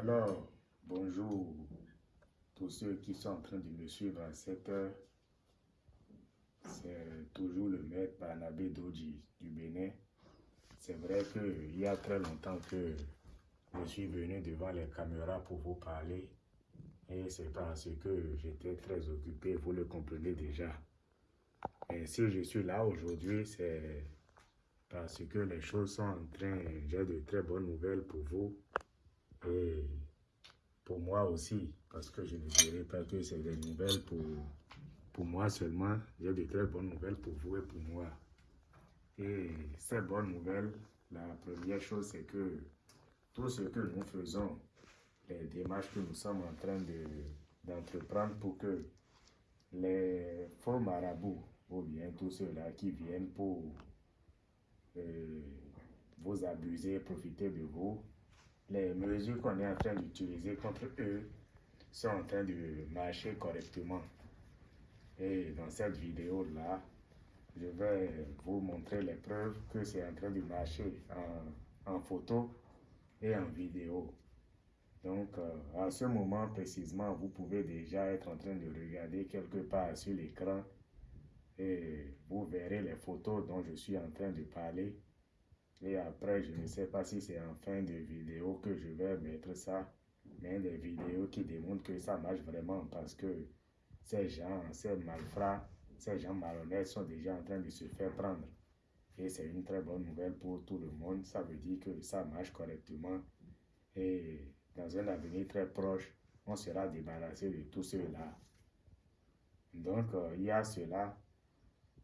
Alors, bonjour tous ceux qui sont en train de me suivre à cette heure. C'est toujours le maître Barnabé Doji du Bénin. C'est vrai qu'il y a très longtemps que je suis venu devant les caméras pour vous parler. Et c'est parce que j'étais très occupé, vous le comprenez déjà. Et si je suis là aujourd'hui, c'est parce que les choses sont en train, j'ai de très bonnes nouvelles pour vous et pour moi aussi, parce que je ne dirais pas que c'est des nouvelles pour, pour moi seulement, j'ai de très bonnes nouvelles pour vous et pour moi. Et ces bonnes nouvelles, la première chose, c'est que tout ce que nous faisons, les démarches que nous sommes en train d'entreprendre pour que les faux marabouts, ou bien tous ceux-là qui viennent pour euh, vous abuser, profiter de vous, les mesures qu'on est en train d'utiliser contre eux sont en train de marcher correctement. Et dans cette vidéo-là, je vais vous montrer les preuves que c'est en train de marcher en, photo et en vidéo. Donc, euh, à ce moment précisément, vous pouvez déjà être en train de regarder quelque part sur l'écran et vous verrez les photos dont je suis en train de parler. Et après, je ne sais pas si c'est en fin de vidéo que je vais mettre ça, mais des vidéos qui démontrent que ça marche vraiment parce que ces gens, ces malfrats, ces gens malhonnêtes sont déjà en train de se faire prendre. Et c'est une très bonne nouvelle pour tout le monde. Ça veut dire que ça marche correctement. Et dans un avenir très proche, on sera débarrassé de tout cela. Donc, euh, il y a cela.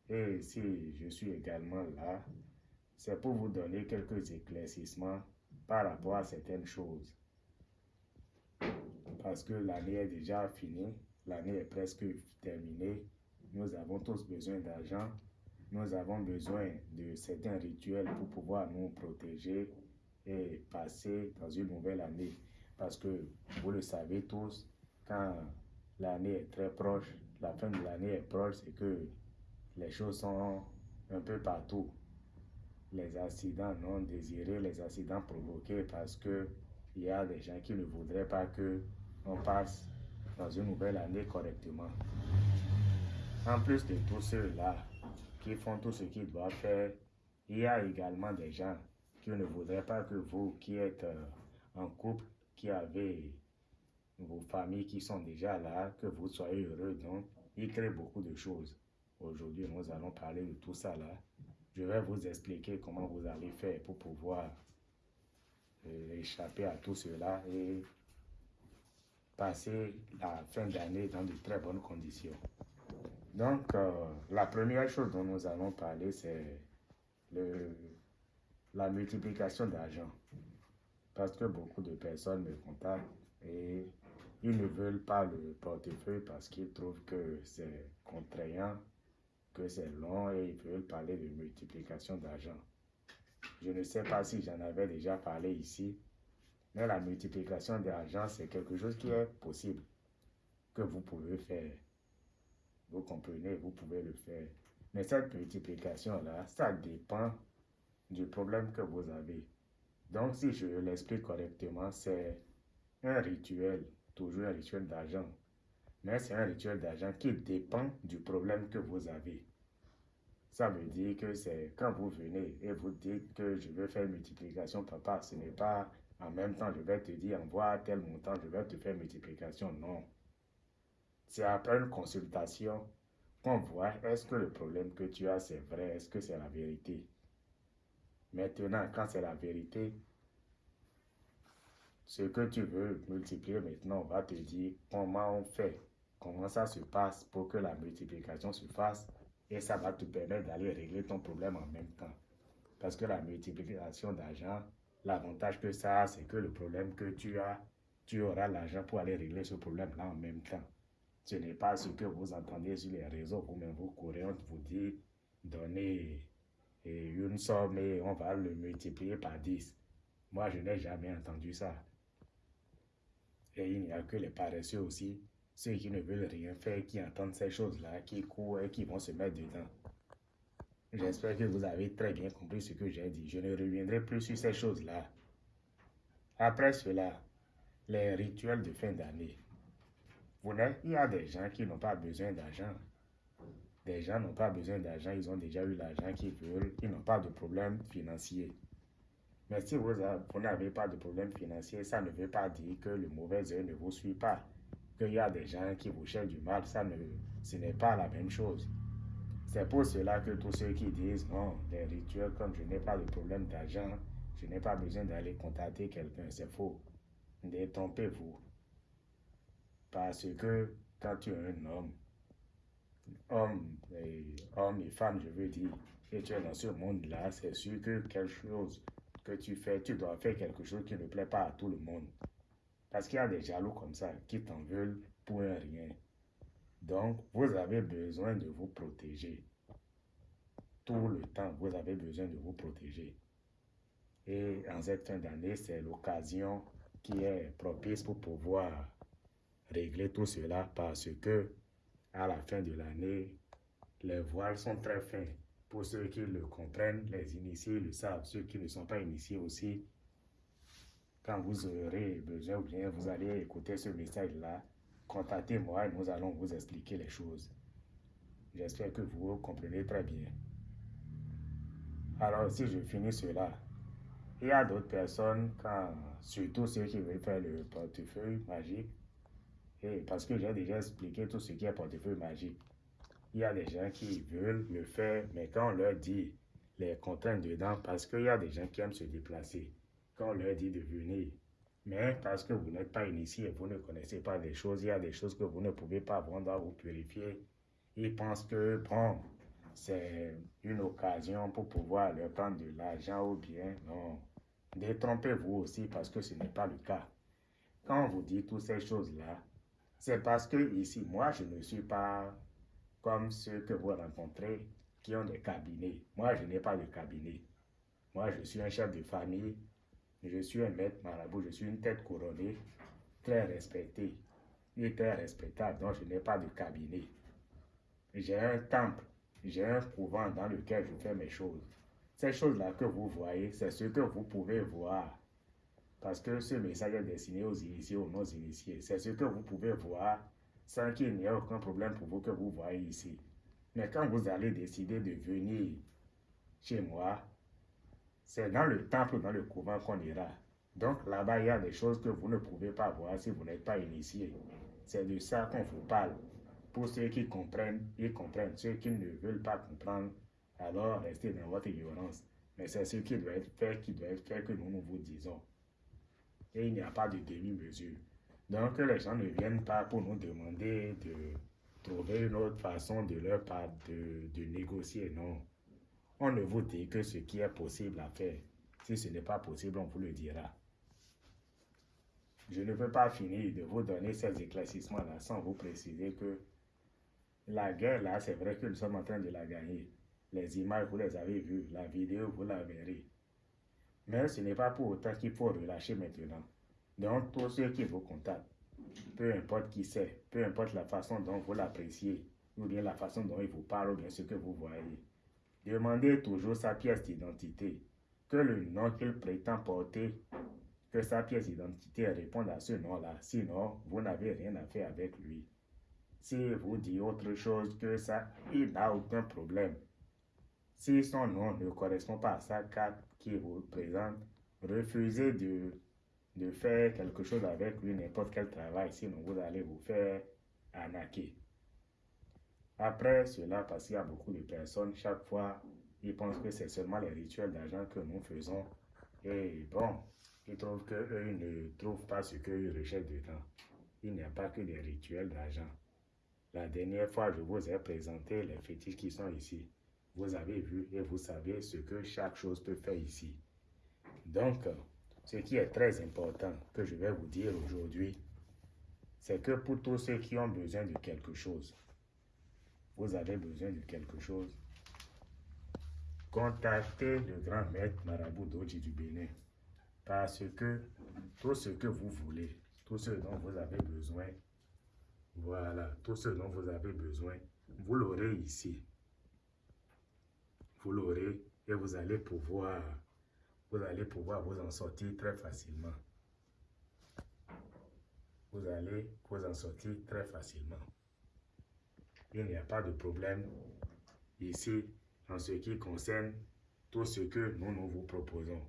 Et si je suis également là, c'est pour vous donner quelques éclaircissements par rapport à certaines choses. Parce que l'année est déjà finie, l'année est presque terminée, nous avons tous besoin d'argent, nous avons besoin de certains rituels pour pouvoir nous protéger et passer dans une nouvelle année. Parce que vous le savez tous, quand l'année est très proche, la fin de l'année est proche, c'est que les choses sont un peu partout les accidents non désirés, les accidents provoqués parce que il y a des gens qui ne voudraient pas que on passe dans une nouvelle année correctement. En plus de tous ceux-là qui font tout ce qu'ils doivent faire, il y a également des gens qui ne voudraient pas que vous qui êtes euh, en couple, qui avez vos familles qui sont déjà là, que vous soyez heureux. Donc, ils créent beaucoup de choses. Aujourd'hui, nous allons parler de tout ça là. Je vais vous expliquer comment vous allez faire pour pouvoir euh, échapper à tout cela et passer la fin d'année dans de très bonnes conditions. Donc, euh, la première chose dont nous allons parler, c'est la multiplication d'argent. Parce que beaucoup de personnes me contactent et ils ne veulent pas le portefeuille parce qu'ils trouvent que c'est contraignant que c'est long et ils veulent parler de multiplication d'argent. Je ne sais pas si j'en avais déjà parlé ici, mais la multiplication d'argent, c'est quelque chose qui est possible, que vous pouvez faire. Vous comprenez, vous pouvez le faire. Mais cette multiplication-là, ça dépend du problème que vous avez. Donc, si je l'explique correctement, c'est un rituel, toujours un rituel d'argent mais c'est un rituel d'argent qui dépend du problème que vous avez. Ça veut dire que c'est quand vous venez et vous dites que je veux faire multiplication, papa, ce n'est pas en même temps je vais te dire envoie tel montant, je vais te faire multiplication. Non. C'est après une consultation qu'on voit est-ce que le problème que tu as c'est vrai, est-ce que c'est la vérité. Maintenant, quand c'est la vérité, ce que tu veux multiplier maintenant, on va te dire comment on fait comment ça se passe pour que la multiplication se fasse et ça va te permettre d'aller régler ton problème en même temps. Parce que la multiplication d'argent, l'avantage que ça a, c'est que le problème que tu as, tu auras l'argent pour aller régler ce problème-là en même temps. Ce n'est pas ce que vous entendez sur les réseaux, vous-même vous courez, on vous dit, donnez une somme et on va le multiplier par 10. Moi, je n'ai jamais entendu ça. Et il n'y a que les paresseux aussi ceux qui ne veulent rien faire, qui entendent ces choses-là, qui courent et qui vont se mettre dedans. J'espère que vous avez très bien compris ce que j'ai dit. Je ne reviendrai plus sur ces choses-là. Après cela, les rituels de fin d'année. Il y a des gens qui n'ont pas besoin d'argent. Des gens n'ont pas besoin d'argent, ils ont déjà eu l'argent qu'ils veulent, ils n'ont pas de problème financier. Mais si vous, n'avez pas de problème financier, ça ne veut pas dire que le mauvais œil ne vous suit pas. Qu'il y a des gens qui vous cherchent du mal, ça ne, ce n'est pas la même chose. C'est pour cela que tous ceux qui disent non, les rituels, comme je n'ai pas de problème d'argent, je n'ai pas besoin d'aller contacter quelqu'un, c'est faux. Détrompez-vous. Parce que quand tu es un homme, homme et, homme et femme, je veux dire, et tu es dans ce monde-là, c'est sûr que quelque chose que tu fais, tu dois faire quelque chose qui ne plaît pas à tout le monde. Parce qu'il y a des jaloux comme ça qui t'en veulent pour un rien. Donc, vous avez besoin de vous protéger. Tout le temps, vous avez besoin de vous protéger. Et en cette fin d'année, c'est l'occasion qui est propice pour pouvoir régler tout cela parce que à la fin de l'année, les voiles sont très fins. Pour ceux qui le comprennent, les initiés le savent. Ceux qui ne sont pas initiés aussi, quand vous aurez besoin ou bien vous allez écouter ce message-là, contactez-moi et nous allons vous expliquer les choses. J'espère que vous comprenez très bien. Alors, si je finis cela, il y a d'autres personnes, surtout ceux qui veulent faire le portefeuille magique, parce que j'ai déjà expliqué tout ce qui est portefeuille magique. Il y a des gens qui veulent le faire, mais quand on leur dit les contraintes dedans, parce qu'il y a des gens qui aiment se déplacer, quand on leur dit de venir, mais parce que vous n'êtes pas initié, vous ne connaissez pas des choses, il y a des choses que vous ne pouvez pas vendre à vous purifier. Ils pensent que, bon, c'est une occasion pour pouvoir leur prendre de l'argent ou bien, non. Détrompez-vous aussi parce que ce n'est pas le cas. Quand on vous dit toutes ces choses-là, c'est parce que ici, moi, je ne suis pas comme ceux que vous rencontrez qui ont des cabinets. Moi, je n'ai pas de cabinet. Moi, je suis un chef de famille. Je suis un maître marabout. Je suis une tête couronnée, très respectée et très respectable. Donc, je n'ai pas de cabinet. J'ai un temple. J'ai un couvent dans lequel je fais mes choses. Ces choses-là que vous voyez, c'est ce que vous pouvez voir parce que ce message est destiné aux initiés, aux non-initiés. C'est ce que vous pouvez voir sans qu'il n'y ait aucun problème pour vous que vous voyez ici. Mais quand vous allez décider de venir chez moi, c'est dans le temple, dans le couvent qu'on ira. Donc là-bas, il y a des choses que vous ne pouvez pas voir si vous n'êtes pas initié. C'est de ça qu'on vous parle. Pour ceux qui comprennent, ils comprennent. Ceux qui ne veulent pas comprendre, alors restez dans votre ignorance. Mais c'est ce qui doit être fait, qui doit être fait que nous, nous vous disons et il n'y a pas de demi-mesure. Donc, les gens ne viennent pas pour nous demander de trouver une autre façon de leur part de, de négocier, non. On ne vous dit que ce qui est possible à faire. Si ce n'est pas possible, on vous le dira. Je ne peux pas finir de vous donner ces éclaircissements-là sans vous préciser que la guerre, là, c'est vrai que nous sommes en train de la gagner. Les images, vous les avez vues. La vidéo, vous la verrez. Mais ce n'est pas pour autant qu'il faut relâcher maintenant. Donc, tous ceux qui vous contactent, peu importe qui c'est, peu importe la façon dont vous l'appréciez, ou bien la façon dont il vous parle, ou bien ce que vous voyez, demandez toujours sa pièce d'identité, que le nom qu'il prétend porter, que sa pièce d'identité réponde à ce nom-là. Sinon, vous n'avez rien à faire avec lui. Si vous dit autre chose que ça, il n'a aucun problème. Si son nom ne correspond pas à sa carte qui vous présente, refusez de, de faire quelque chose avec lui, n'importe quel travail, sinon vous allez vous faire arnaquer. Après cela, parce qu'il y a beaucoup de personnes, chaque fois, ils pensent que c'est seulement les rituels d'argent que nous faisons. Et bon, ils trouvent qu'eux ne trouvent pas ce qu'ils recherchent dedans. Il n'y a pas que des rituels d'argent. La dernière fois, je vous ai présenté les fétiches qui sont ici. Vous avez vu et vous savez ce que chaque chose peut faire ici. Donc, ce qui est très important que je vais vous dire aujourd'hui, c'est que pour tous ceux qui ont besoin de quelque chose, vous avez besoin de quelque chose, contactez le grand maître Marabout d'Oji du Bénin. Parce que tout ce que vous voulez, tout ce dont vous avez besoin, voilà, tout ce dont vous avez besoin, vous l'aurez ici vous l'aurez et vous allez pouvoir vous allez pouvoir vous en sortir très facilement. vous allez vous en sortir très facilement. Il n'y a pas de problème ici en ce qui concerne tout ce que nous, nous vous proposons.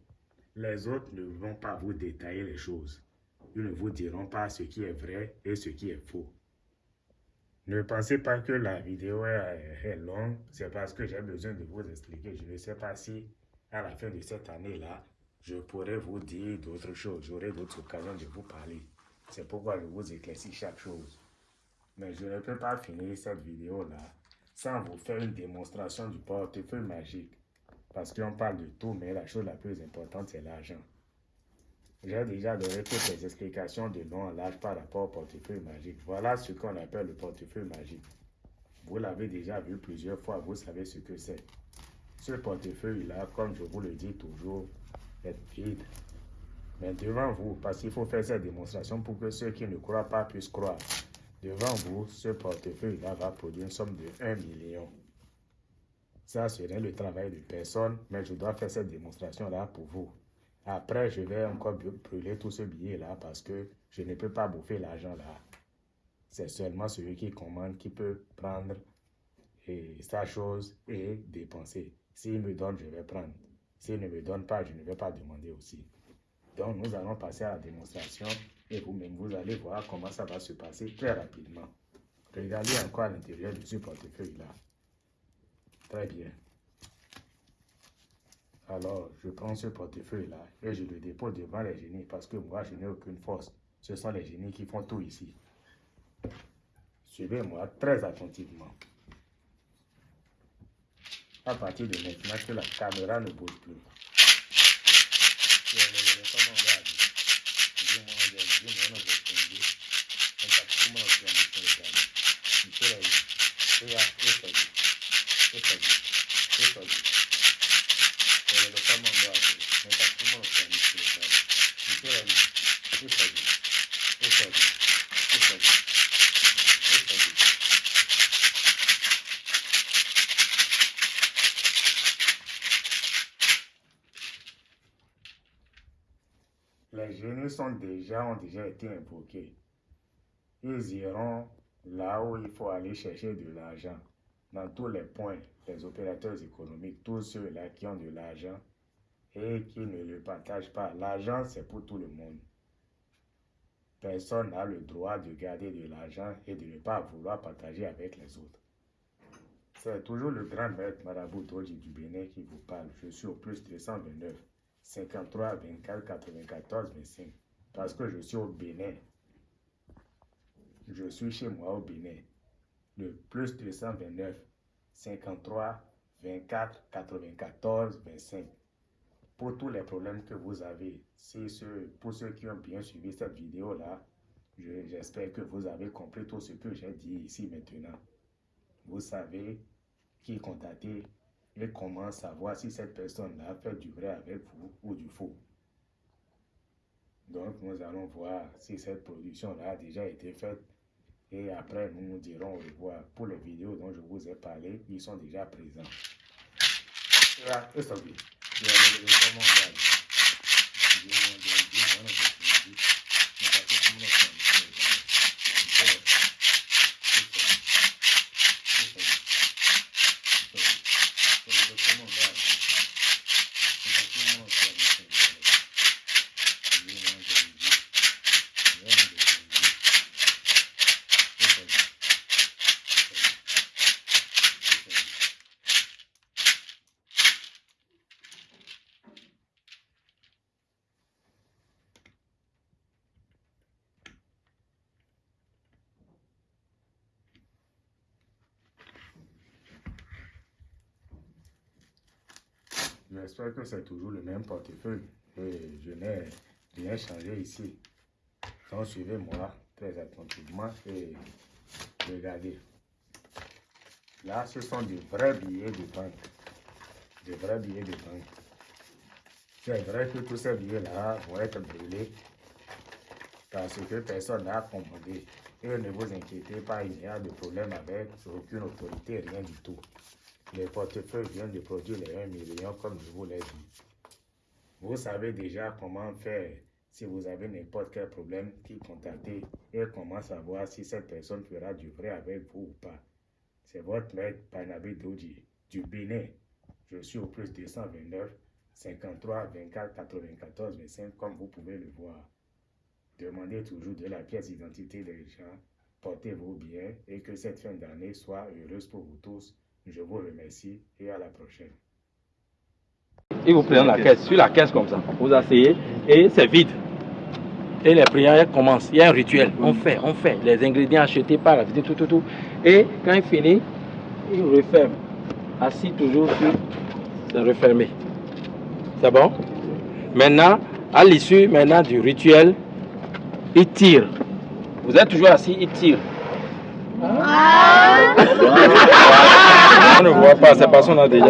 Les autres ne vont pas vous détailler les choses. Ils ne vous diront pas ce qui est vrai et ce qui est faux. Ne pensez pas que la vidéo est, longue, c'est parce que j'ai besoin de vous expliquer. Je ne sais pas si à la fin de cette année-là, je pourrais vous dire d'autres choses. J'aurai d'autres occasions de vous parler. C'est pourquoi je vous éclaircis chaque chose. Mais je ne peux pas finir cette vidéo-là sans vous faire une démonstration du portefeuille magique. Parce qu'on parle de tout, mais la chose la plus importante, c'est l'argent. J'ai déjà donné toutes les explications de long en large par rapport au portefeuille magique. Voilà ce qu'on appelle le portefeuille magique. Vous l'avez déjà vu plusieurs fois, vous savez ce que c'est. Ce portefeuille-là, comme je vous le dis toujours, est vide. Mais devant vous, parce qu'il faut faire cette démonstration pour que ceux qui ne croient pas puissent croire. Devant vous, ce portefeuille-là va produire une somme de 1 million. Ça serait le travail de personne, mais je dois faire cette démonstration-là pour vous. Après, je vais encore brûler tout ce billet-là parce que je ne peux pas bouffer l'argent là. C'est seulement celui qui commande qui peut prendre et sa chose et dépenser. S'il me donne, je vais prendre. S'il ne me donne pas, je ne vais pas demander aussi. Donc, nous allons passer à la démonstration et vous-même, vous allez voir comment ça va se passer très rapidement. Regardez encore à l'intérieur de ce portefeuille-là. Très bien. Alors, je prends ce portefeuille-là et je le dépose devant les génies parce que moi, je n'ai aucune force. Ce sont les génies qui font tout ici. Suivez-moi très attentivement. À partir de maintenant que la caméra ne bouge plus. One of them. Les génies sont déjà, ont déjà été invoqués. Ils iront là où il faut aller chercher de l'argent. Dans tous les points, les opérateurs économiques, tous ceux-là qui ont de l'argent et qui ne le partagent pas. L'argent, c'est pour tout le monde. Personne n'a le droit de garder de l'argent et de ne pas vouloir partager avec les autres. C'est toujours le grand maître Marabout du Bénin qui vous parle. Je suis au plus 329. 53 24 94 25 parce que je suis au Bénin. Je suis chez moi au Bénin. Le plus 229 53 24 94 25 pour tous les problèmes que vous avez. Ce, pour ceux qui ont bien suivi cette vidéo-là, j'espère que vous avez compris tout ce que j'ai dit ici maintenant. Vous savez qui contacter et comment savoir si cette personne-là fait du vrai avec vous ou du faux? Donc, nous allons voir si cette production-là a déjà été faite et après, nous nous dirons au revoir. Pour les vidéos dont je vous ai parlé, ils sont déjà présents. J'espère que c'est toujours le même portefeuille et je n'ai rien changé ici. Donc suivez-moi très attentivement et regardez. Là, ce sont des vrais billets de banque. Des vrais billets de banque. C'est vrai que tous ces billets-là vont être brûlés parce que personne n'a commandé. Et ne vous inquiétez pas, il n'y a de problème avec aucune autorité, rien du tout. Les portefeuilles viennent de produire les 1 million comme je vous l'ai dit. Vous savez déjà comment faire Si vous avez n'importe quel problème, qui contactez et commence à voir si cette personne fera du vrai avec vous ou pas. C'est votre maître Barnabé Doji du Bénin. Je suis au plus 229 53 24 94 25 comme vous pouvez le voir. Demandez toujours de la pièce d'identité des gens, portez vos biens et que cette fin d'année soit heureuse pour vous tous. Je vous remercie et à la prochaine. Et vous prenez la caisse, sur la caisse comme ça, vous asseyez et c'est vide. Et les prières commencent, il y a un rituel, on fait, on fait, les ingrédients achetés par la visite, tout, tout, tout. Et quand il finit, il referme. Assis toujours sur, c'est refermé. C'est bon? Maintenant, à l'issue maintenant du rituel, il tire. Vous êtes toujours assis, il tire. On ne voit pas, c'est parce qu'on a déjà...